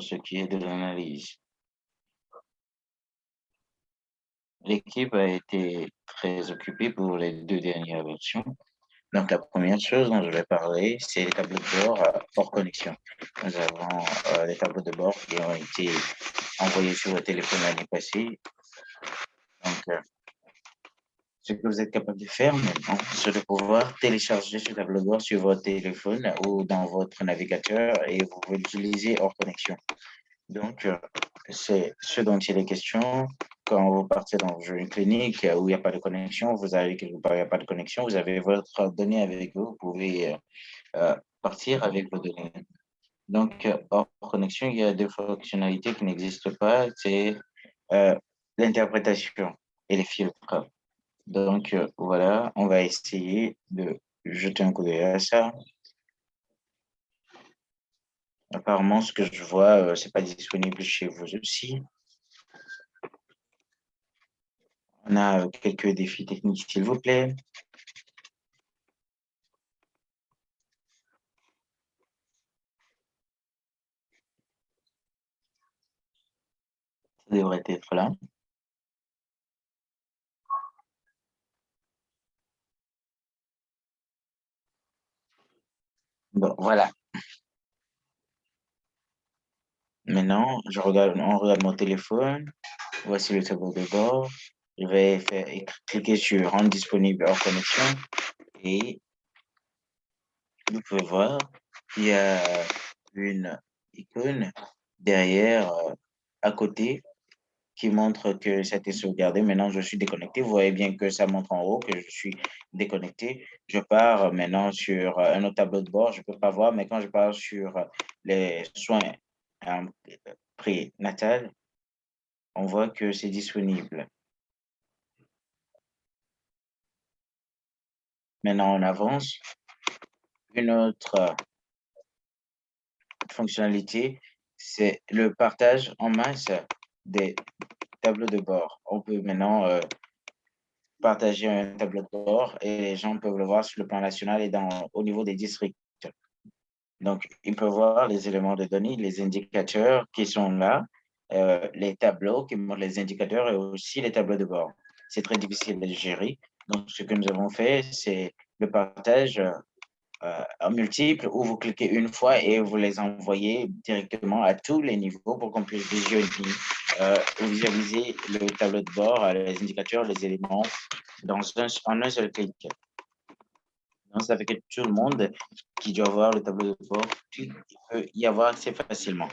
ce qui est de l'analyse. L'équipe a été très occupée pour les deux dernières versions. Donc, la première chose dont je vais parler, c'est les tableaux de bord euh, hors connexion. Nous avons euh, les tableaux de bord qui ont été envoyés sur le téléphone l'année passée. Donc, euh, ce que vous êtes capable de faire maintenant, c'est de pouvoir télécharger ce tableau bord sur votre téléphone ou dans votre navigateur et vous pouvez l'utiliser hors connexion. Donc, c'est ce dont il est question quand vous partez dans une clinique où il n'y a pas de connexion, vous avez quelque part, il n'y a pas de connexion, vous avez votre donnée avec vous, vous pouvez euh, euh, partir avec vos données. Donc, euh, hors connexion, il y a deux fonctionnalités qui n'existent pas, c'est l'interprétation et les filtres. Donc, voilà, on va essayer de jeter un coup d'œil à ça. Apparemment, ce que je vois, ce n'est pas disponible chez vous aussi. On a quelques défis techniques, s'il vous plaît. Ça devrait être là. Bon, voilà. Maintenant, je regarde, on regarde mon téléphone. Voici le tableau de bord. Je vais faire, cliquer sur Rendre disponible hors connexion et vous pouvez voir, il y a une icône derrière, euh, à côté, qui montre que ça a été sauvegardé. Maintenant, je suis déconnecté. Vous voyez bien que ça montre en haut que je suis déconnecté. Je pars maintenant sur euh, un autre tableau de bord. Je ne peux pas voir, mais quand je pars sur les soins euh, prénatales, on voit que c'est disponible. Maintenant, on avance. Une autre euh, fonctionnalité, c'est le partage en masse des tableaux de bord. On peut maintenant euh, partager un tableau de bord et les gens peuvent le voir sur le plan national et dans, au niveau des districts. Donc, ils peuvent voir les éléments de données, les indicateurs qui sont là, euh, les tableaux qui montrent les indicateurs et aussi les tableaux de bord. C'est très difficile de gérer. Donc, ce que nous avons fait, c'est le partage euh, en multiple où vous cliquez une fois et vous les envoyez directement à tous les niveaux pour qu'on puisse visualiser, euh, visualiser le tableau de bord, euh, les indicateurs, les éléments dans un, en un seul clic. Donc, ça fait que tout le monde qui doit voir le tableau de bord peut y avoir assez facilement.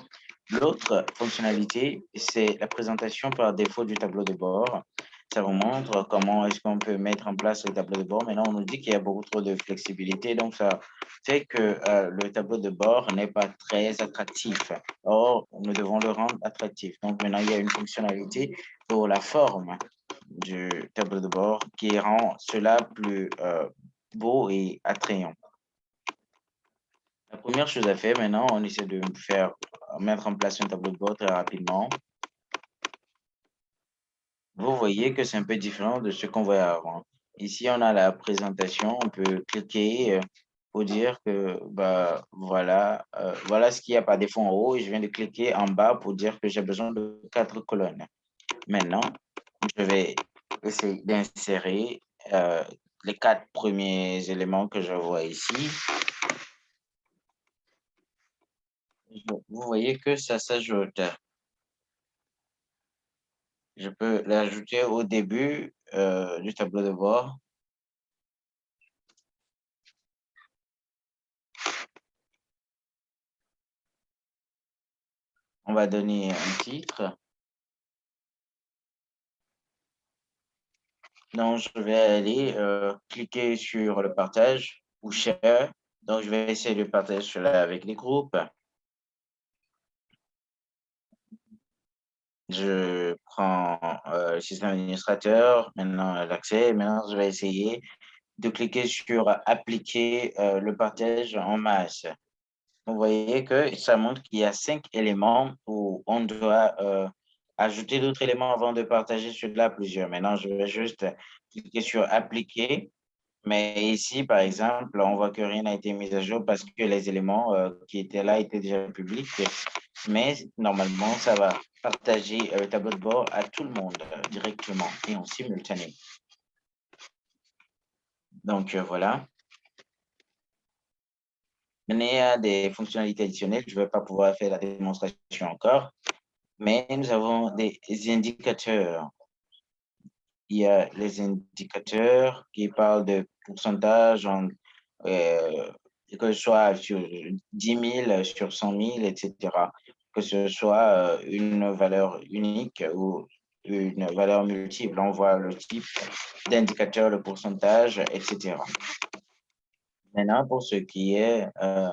L'autre fonctionnalité, c'est la présentation par défaut du tableau de bord ça vous montre comment est-ce qu'on peut mettre en place le tableau de bord. Maintenant, on nous dit qu'il y a beaucoup trop de flexibilité, donc ça fait que euh, le tableau de bord n'est pas très attractif. Or, nous devons le rendre attractif. Donc maintenant, il y a une fonctionnalité pour la forme du tableau de bord qui rend cela plus euh, beau et attrayant. La première chose à faire maintenant, on essaie de faire mettre en place un tableau de bord très rapidement vous voyez que c'est un peu différent de ce qu'on voyait avant. Ici, on a la présentation, on peut cliquer euh, pour dire que bah, voilà, euh, voilà ce qu'il y a par défaut en haut je viens de cliquer en bas pour dire que j'ai besoin de quatre colonnes. Maintenant, je vais essayer d'insérer euh, les quatre premiers éléments que je vois ici. Vous voyez que ça s'ajoute je peux l'ajouter au début euh, du tableau de bord. On va donner un titre. Donc, je vais aller euh, cliquer sur le partage ou share. Donc, je vais essayer de partager cela avec les groupes. Je prends euh, système administrateur, maintenant l'accès. Maintenant, je vais essayer de cliquer sur appliquer euh, le partage en masse. Vous voyez que ça montre qu'il y a cinq éléments où on doit euh, ajouter d'autres éléments avant de partager cela plusieurs. Maintenant, je vais juste cliquer sur appliquer Mais ici, par exemple, on voit que rien n'a été mis à jour parce que les éléments euh, qui étaient là étaient déjà publics. Mais normalement, ça va partager le tableau de bord à tout le monde directement et en simultané. Donc, voilà. Il y a des fonctionnalités additionnelles. Je ne vais pas pouvoir faire la démonstration encore, mais nous avons des indicateurs. Il y a les indicateurs qui parlent de pourcentage, en, euh, que ce soit sur 10 000, sur 100 000, etc. Que ce soit euh, une valeur unique ou une valeur multiple. On voit le type d'indicateur, le pourcentage, etc. Maintenant, pour ce qui est euh,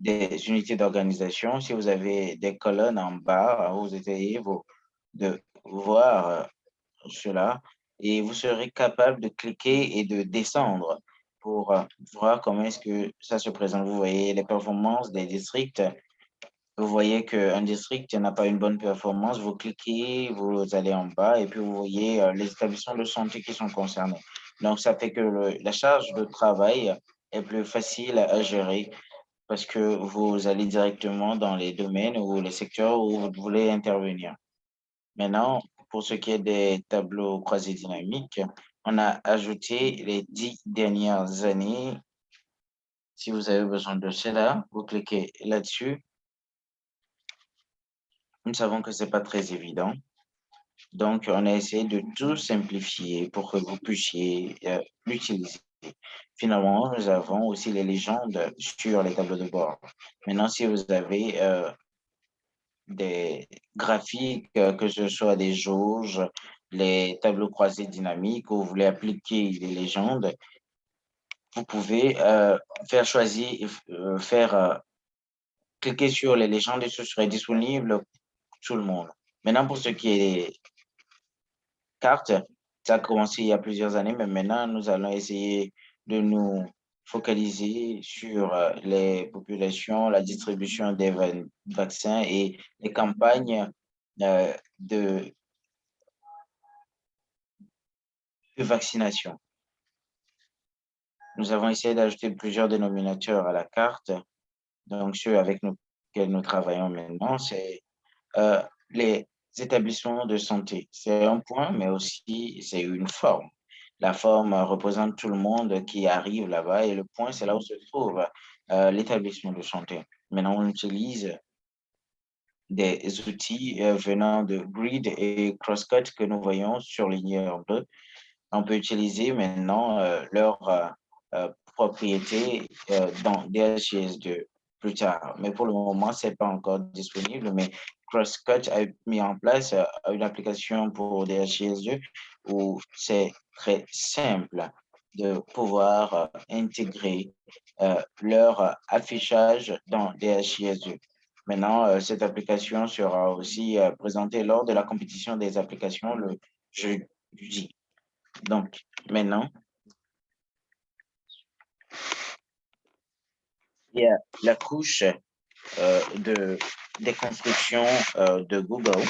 des unités d'organisation, si vous avez des colonnes en bas, vous essayez de voir cela et vous serez capable de cliquer et de descendre pour euh, voir comment est-ce que ça se présente. Vous voyez les performances des districts. Vous voyez qu'un district n'a pas une bonne performance. Vous cliquez, vous allez en bas et puis vous voyez les établissements de santé qui sont concernés. Donc, ça fait que la charge de travail est plus facile à gérer parce que vous allez directement dans les domaines ou les secteurs où vous voulez intervenir. Maintenant, pour ce qui est des tableaux croisés dynamiques, on a ajouté les dix dernières années. Si vous avez besoin de cela, vous cliquez là-dessus. Nous savons que ce n'est pas très évident. Donc, on a essayé de tout simplifier pour que vous puissiez euh, l'utiliser. Finalement, nous avons aussi les légendes sur les tableaux de bord. Maintenant, si vous avez euh, des graphiques, euh, que ce soit des jauges, les tableaux croisés dynamiques, ou vous voulez appliquer les légendes, vous pouvez euh, faire choisir, faire cliquer sur les légendes et ce serait disponible pour tout le monde. Maintenant, pour ce qui est cartes, ça a commencé il y a plusieurs années, mais maintenant, nous allons essayer de nous focaliser sur euh, les populations, la distribution des vaccins et les campagnes euh, de, de vaccination. Nous avons essayé d'ajouter plusieurs dénominateurs à la carte. Donc, ceux avec lesquels nous travaillons maintenant, c'est euh, les établissements de santé. C'est un point, mais aussi c'est une forme. La forme représente tout le monde qui arrive là-bas et le point, c'est là où se trouve euh, l'établissement de santé. Maintenant, on utilise des outils euh, venant de Grid et Crosscut que nous voyons surlignés en bleu. On peut utiliser maintenant euh, leur propriété dans DHIS2 plus tard. Mais pour le moment, ce n'est pas encore disponible, mais CrossCut a mis en place euh, une application pour DHIS2 où c'est très simple de pouvoir euh, intégrer euh, leur affichage dans DHIS2. Maintenant, cette application sera aussi présentée lors de la compétition des applications le jeudi. Donc, maintenant, il y a la couche de euh, de Google.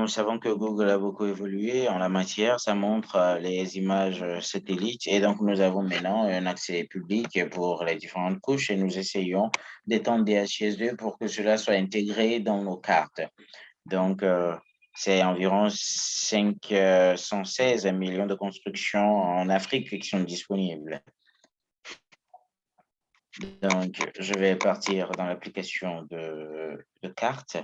Nous savons que Google a beaucoup évolué en la matière. Ça montre euh, les images euh, satellites et donc nous avons maintenant un accès public pour les différentes couches et nous essayons d'étendre DHIS2 pour que cela soit intégré dans nos cartes. Donc, c'est environ 516 millions de constructions en Afrique qui sont disponibles. Donc, je vais partir dans l'application de, de carte.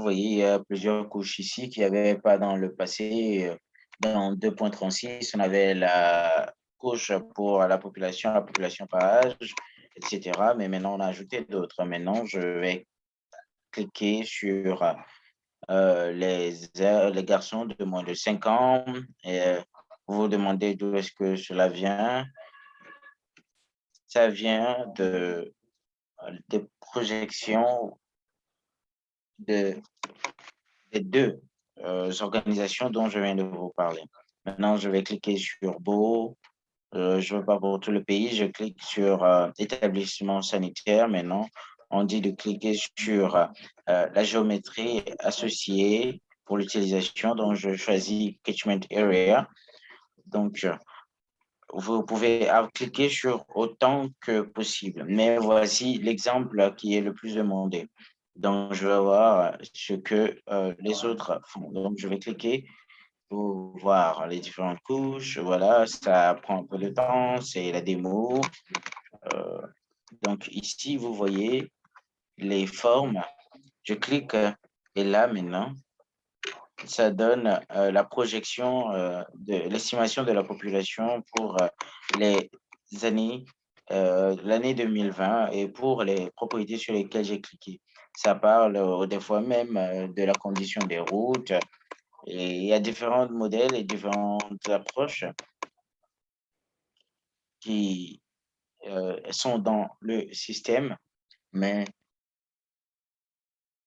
Vous voyez, il y a plusieurs couches ici qu'il n'y pas dans le passé. Dans 2.36, on avait la couche pour la population, la population par âge, etc. Mais maintenant, on a ajouté d'autres. Maintenant, je vais cliquer sur euh, les, les garçons de moins de 5 ans. Et euh, vous vous demandez d'où est-ce que cela vient. Ça vient de, des projections de, des deux euh, organisations dont je viens de vous parler. Maintenant, je vais cliquer sur Beau. je ne veux pas pour tout le pays. Je clique sur établissement sanitaire maintenant on dit de cliquer sur euh, la géométrie associée pour l'utilisation. Donc, je choisis Catchment Area. Donc, vous pouvez cliquer sur autant que possible. Mais voici l'exemple qui est le plus demandé. Donc, je vais voir ce que euh, les autres font. Donc, je vais cliquer pour voir les différentes couches. Voilà, ça prend un peu de temps, c'est la démo. Euh, donc, ici, vous voyez les formes. Je clique et là, maintenant, ça donne euh, la projection euh, de l'estimation de la population pour euh, les années, l'année 2020 et pour les propriétés sur lesquelles j'ai cliqué. Ça parle des fois même de la condition des routes et il y a différents modèles et différentes approches qui sont dans le système, mais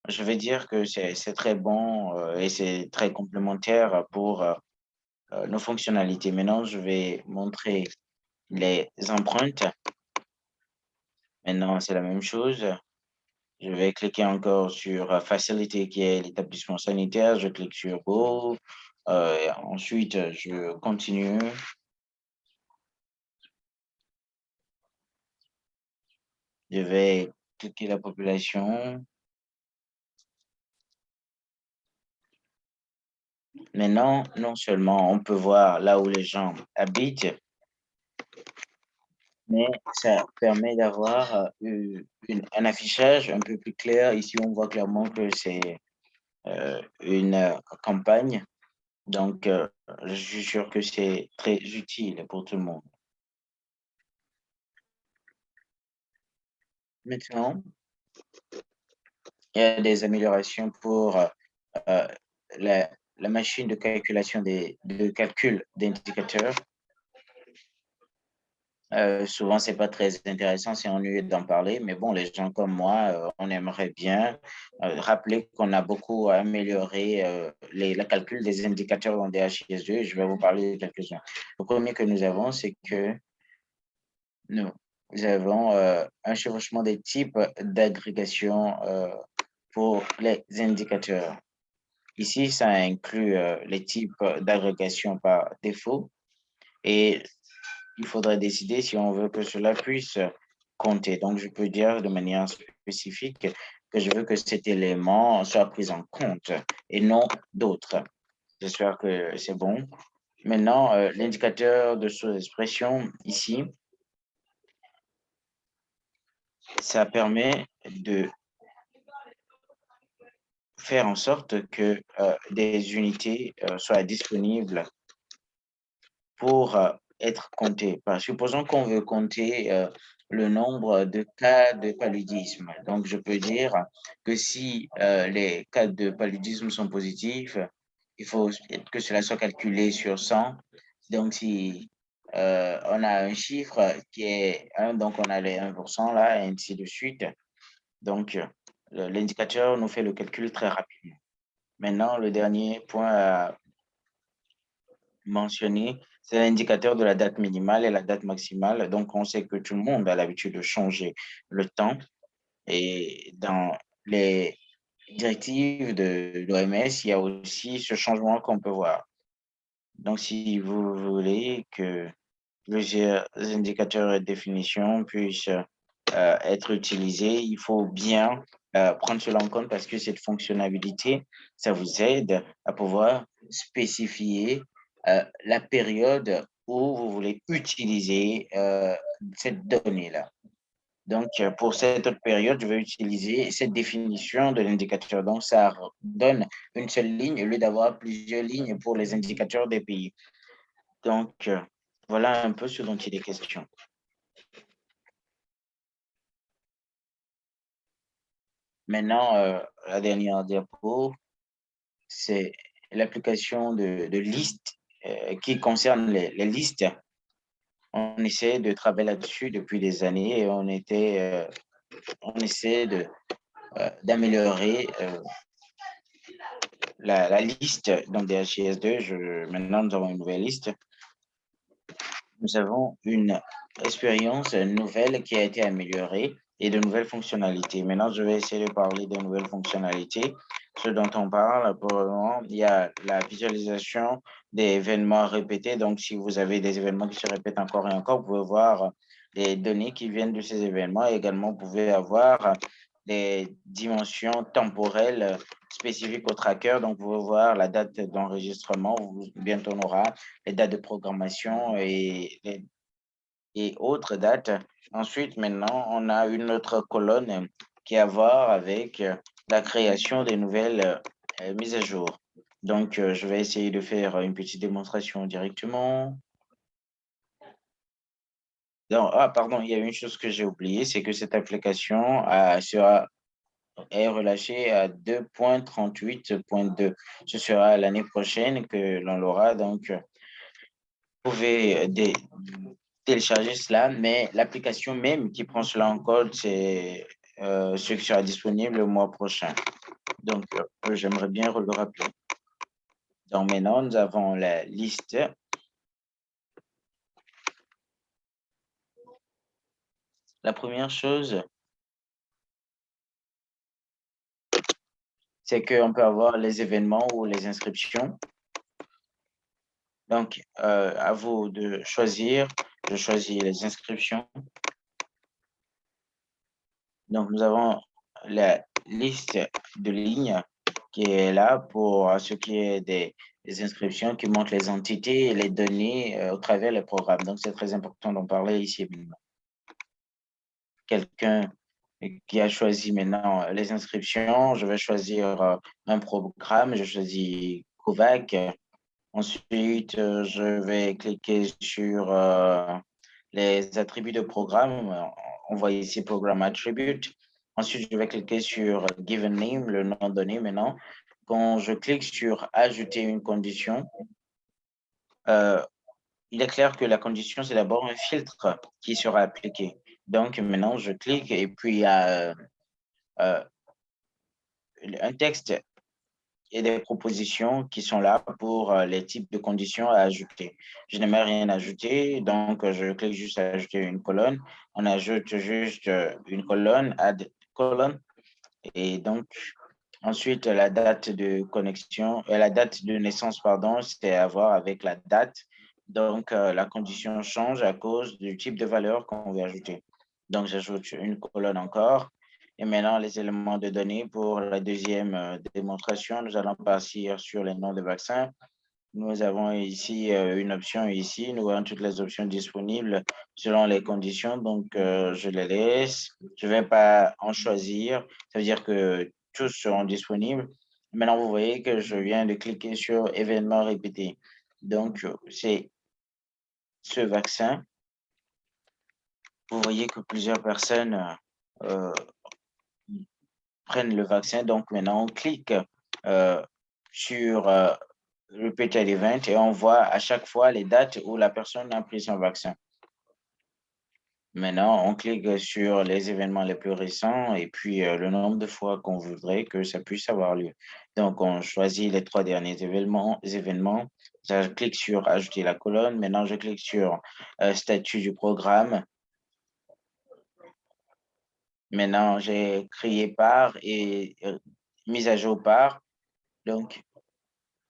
je vais dire que c'est très bon euh, et c'est très complémentaire pour euh, euh, nos fonctionnalités. Maintenant, je vais montrer les empreintes. Maintenant, c'est la même chose. Je vais cliquer encore sur Facilité, qui est l'établissement sanitaire. Je clique sur Go. ensuite, je continue. Je vais cliquer la population. Maintenant, non seulement on peut voir là où les gens habitent, mais ça permet d'avoir euh, un affichage un peu plus clair. Ici, on voit clairement que c'est euh, une campagne. Donc, euh, je suis sûr que c'est très utile pour tout le monde. Maintenant, il y a des améliorations pour la, la machine de calculation des, de calcul d'indicateurs. Euh, souvent, ce n'est pas très intéressant, c'est ennuyeux d'en parler, mais bon, les gens comme moi, euh, on aimerait bien euh, rappeler qu'on a beaucoup amélioré les, le calcul des indicateurs dans DHIS2. Je vais vous parler de quelques-uns. Le premier que nous avons, c'est que nous, avons un chevauchement des types d'agrégation pour les indicateurs. Ici, ça inclut les types d'agrégation par défaut et il faudrait décider si on veut que cela puisse compter. Donc, je peux dire de manière spécifique que je veux que cet élément soit pris en compte et non d'autres. J'espère que c'est bon. Maintenant, euh, l'indicateur de sous-expression ici, ça permet de faire en sorte que euh, des unités euh, soient disponibles pour euh, être comptées. supposons qu'on veut compter le nombre de cas de paludisme. Donc, je peux dire que si les cas de paludisme sont positifs, il faut que cela soit calculé sur 100. Donc, si on a un chiffre qui est 1, donc on a les 1% là, et ainsi de suite. Donc, l'indicateur nous fait le calcul très rapidement. Maintenant, le dernier point à mentionner, c'est l'indicateur de la date minimale et la date maximale. Donc, on sait que tout le monde a l'habitude de changer le temps. Et dans les directives de l'OMS, il y a aussi ce changement qu'on peut voir. Donc, si vous voulez que plusieurs indicateurs et définitions puissent euh, être utilisés, il faut bien euh, prendre cela en compte parce que cette fonctionnalité, ça vous aide à pouvoir spécifier euh, la période où vous voulez utiliser euh, cette donnée-là. Donc, pour cette période, je vais utiliser cette définition de l'indicateur. Donc, ça donne une seule ligne au lieu d'avoir plusieurs lignes pour les indicateurs des pays. Donc, voilà un peu ce dont il est question. Maintenant, euh, la dernière diapo, c'est l'application de, de listes euh, qui concerne les, listes. On essaie de travailler là-dessus depuis des années et on, était, euh, on essaie d'améliorer la, liste dans DHIS2. Je, maintenant, nous avons une nouvelle liste. Nous avons une expérience nouvelle qui a été améliorée et de nouvelles fonctionnalités. Maintenant, je vais essayer de parler des nouvelles fonctionnalités. Ce dont on parle, il y a la visualisation des événements répétés. Donc, si vous avez des événements qui se répètent encore et encore, vous pouvez voir les données qui viennent de ces événements. Également, vous pouvez avoir des dimensions temporelles spécifiques au tracker. Donc, vous pouvez voir la date d'enregistrement. Bientôt, on aura les dates de programmation et, et autres dates. Ensuite, maintenant, on a une autre colonne qui a à voir avec la création des nouvelles euh, mises à jour. Donc, euh, je vais essayer de faire une petite démonstration directement. ah, pardon, il y a une chose que j'ai oubliée, c'est que cette application sera est relâchée à 2.38.2. Ce sera l'année prochaine que l'on l'aura. Donc, vous pouvez télécharger cela, mais l'application même qui prend cela en code, c'est euh, ce qui sera disponible le mois prochain. Donc, euh, j'aimerais bien le rappeler. Donc, maintenant, nous avons la liste. La première chose, c'est qu'on peut avoir les événements ou les inscriptions. Donc, euh, à vous de choisir. Je choisis les inscriptions. Donc, nous avons la liste de lignes qui est là pour ce qui est des, inscriptions qui montrent les entités et les données euh, au travers les programmes. Donc, c'est très important d'en parler ici. Quelqu'un qui a choisi maintenant les inscriptions, je vais choisir euh, un programme, je choisis COVAC. Ensuite, euh, je vais cliquer sur les attributs de programme on voit ici Programme Attribute. Ensuite, je vais cliquer sur Given Name, le nom donné maintenant. Quand je clique sur Ajouter une condition, euh, il est clair que la condition, c'est d'abord un filtre qui sera appliqué. Donc, maintenant, je clique et puis il y a euh, euh, un texte et des propositions qui sont là pour euh, les types de conditions à ajouter. Je n'ai rien ajouté, donc euh, je clique juste à ajouter une colonne. On ajoute juste euh, une colonne, add colonne. Et donc, ensuite, la date de connexion, la date de naissance, pardon, c'est à voir avec la date. Donc, la condition change à cause du type de valeur qu'on veut ajouter. Donc, j'ajoute une colonne encore. Et maintenant, les éléments de données pour la deuxième euh, démonstration, nous allons partir sur les noms de vaccins. Nous avons ici euh, une option ici. Nous avons toutes les options disponibles selon les conditions. Donc, euh, je les laisse. Je ne vais pas en choisir. Ça veut dire que tous seront disponibles. Maintenant, vous voyez que je viens de cliquer sur événements répétés. Donc, c'est ce vaccin. Vous voyez que plusieurs personnes prennent le vaccin. Donc, maintenant, on clique euh, sur euh, Repeated Event et on voit à chaque fois les dates où la personne a pris son vaccin. Maintenant, on clique sur les événements les plus récents et puis euh, le nombre de fois qu'on voudrait que ça puisse avoir lieu. Donc, on choisit les trois derniers événements. événements. Je clique sur Ajouter la colonne. Maintenant, je clique sur Statut du programme. Maintenant, j'ai créé par et euh, mise à jour par. Donc,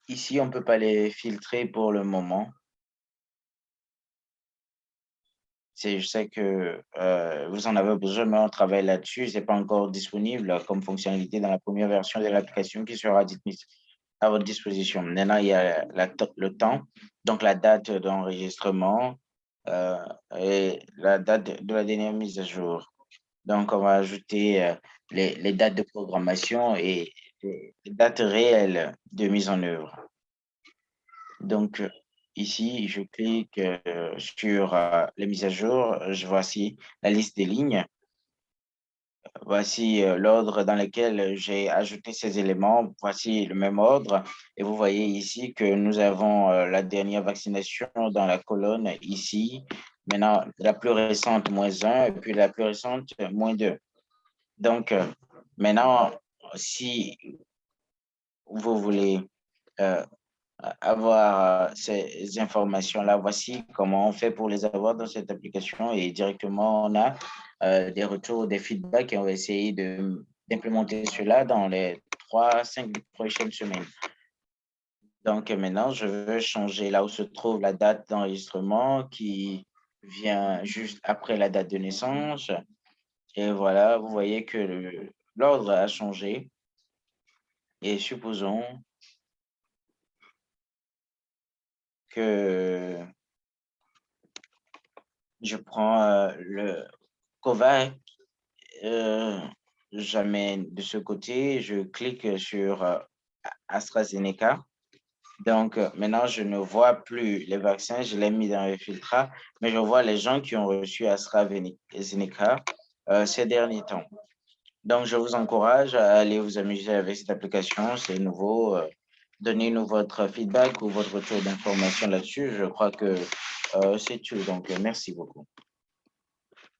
ici, on ne peut pas les filtrer pour le moment. Je sais que euh, vous en avez besoin, mais on travaille là-dessus. Ce n'est pas encore disponible comme fonctionnalité dans la première version de l'application qui sera à votre disposition. Maintenant, il y a le temps, donc la date d'enregistrement euh, et la date de la dernière mise à jour. Donc, on va ajouter euh, les, dates de programmation et les dates réelles de mise en œuvre. Donc, ici, je clique euh, sur euh, les mises à jour. Je voici la liste des lignes. Voici l'ordre dans lequel j'ai ajouté ces éléments. Voici le même ordre. Et vous voyez ici que nous avons la dernière vaccination dans la colonne ici. Maintenant, la plus récente, moins 1, et puis la plus récente, moins 2. Donc, euh, maintenant, si vous voulez euh, avoir ces informations-là. Voici comment on fait pour les avoir dans cette application et directement, on a des retours, des feedbacks et on va essayer d'implémenter cela dans les trois, cinq prochaines semaines. Donc maintenant, je veux changer là où se trouve la date d'enregistrement qui vient juste après la date de naissance. Et voilà, vous voyez que l'ordre a changé. Et supposons que je prends euh, le COVAC, euh, j'amène de ce côté, je clique sur euh, AstraZeneca. Donc, maintenant, je ne vois plus les vaccins, je l'ai mis dans le filtre, mais je vois les gens qui ont reçu AstraZeneca ces derniers temps. Donc, je vous encourage à aller vous amuser avec cette application, c'est nouveau. Donnez-nous votre feedback ou votre retour d'information là-dessus. Je crois que c'est tout. Donc, merci beaucoup.